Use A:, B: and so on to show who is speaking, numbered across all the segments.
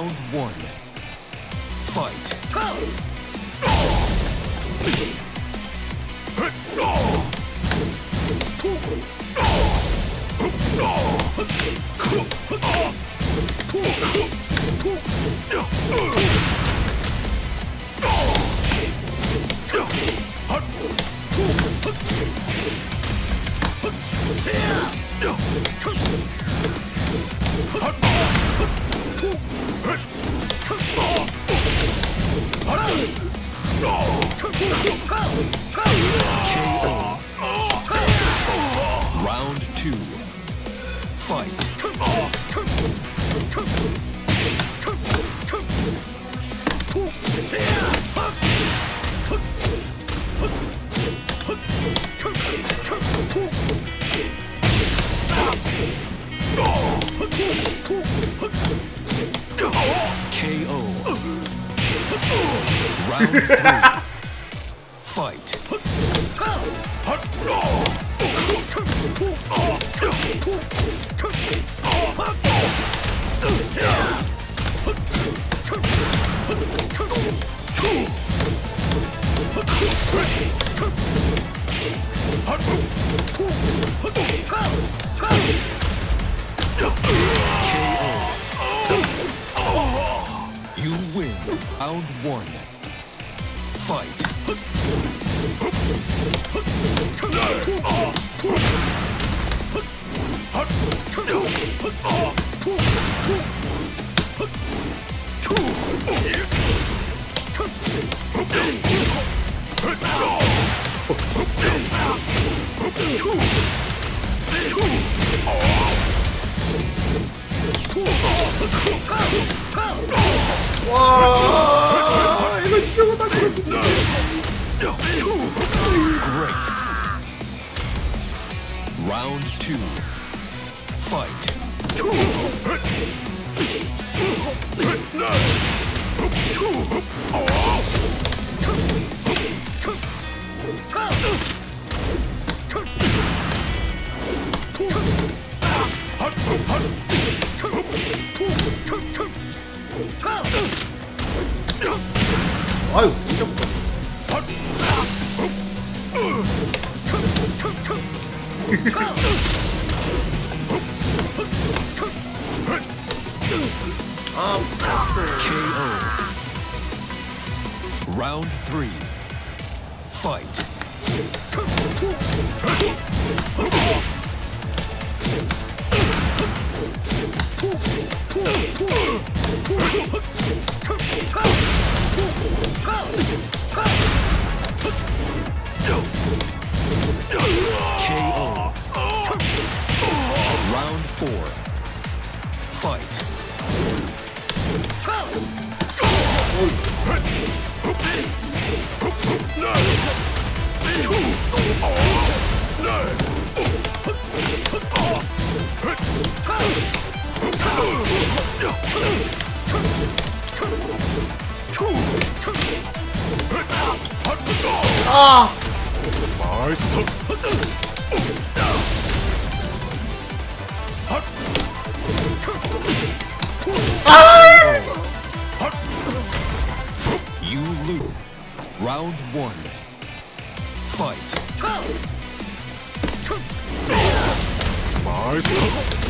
A: Round one. Fight. Round Fight! Win. Round one. Fight. two, fight.
B: 아유, 이제부터.
A: KO. Round three. Fight. You loop Round one. Fight. 마이스터!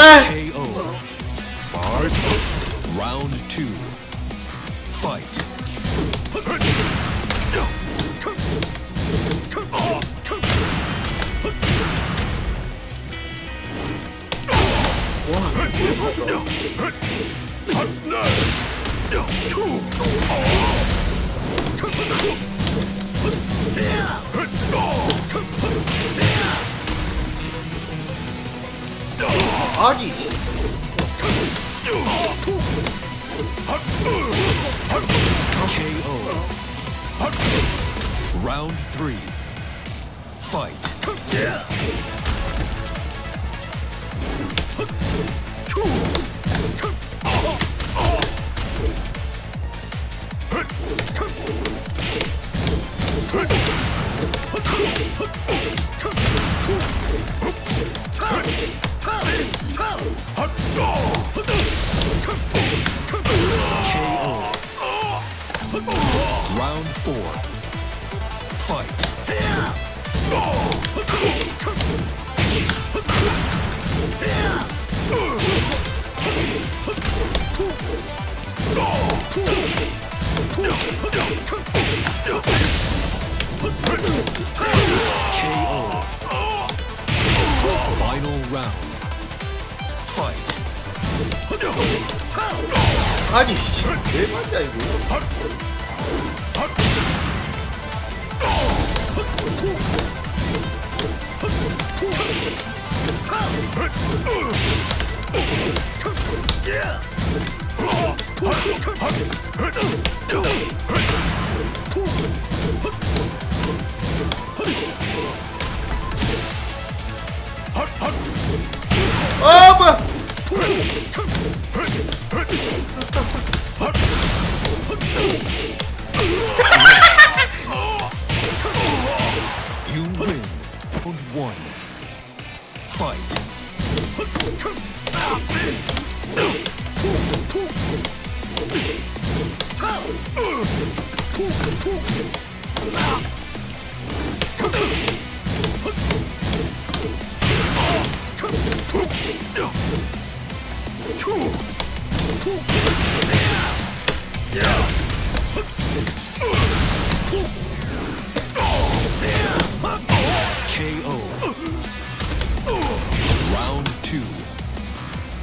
B: 이
A: KO. Bars. Round two. Fight.
B: 아니 KO
A: Round 3 Fight yeah. Four. KO. Final round. Fight.
B: 아니 맞냐 이거? 아?
A: You win. Round one. Fight.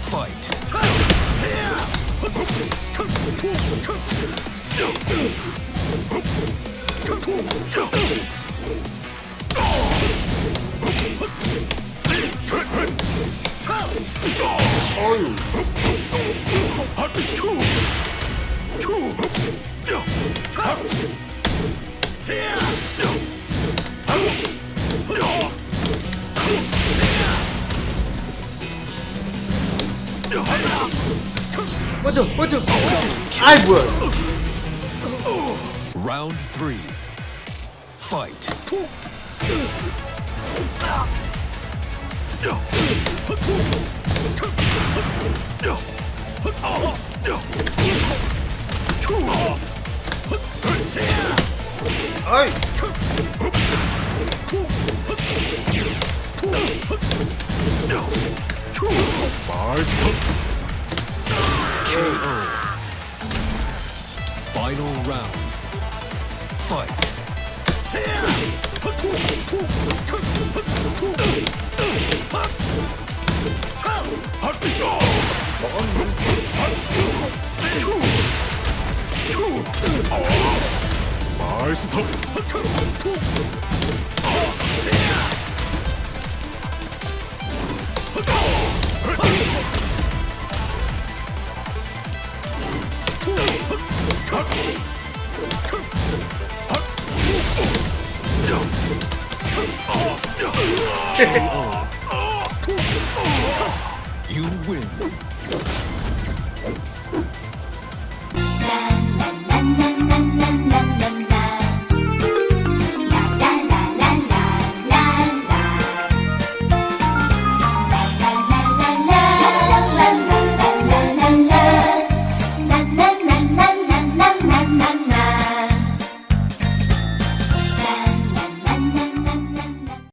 A: Fight.
B: you? What you? I would.
A: Round three. Fight.
B: Oi!
A: Master. KO. Final round. Fight. 마스터. You win.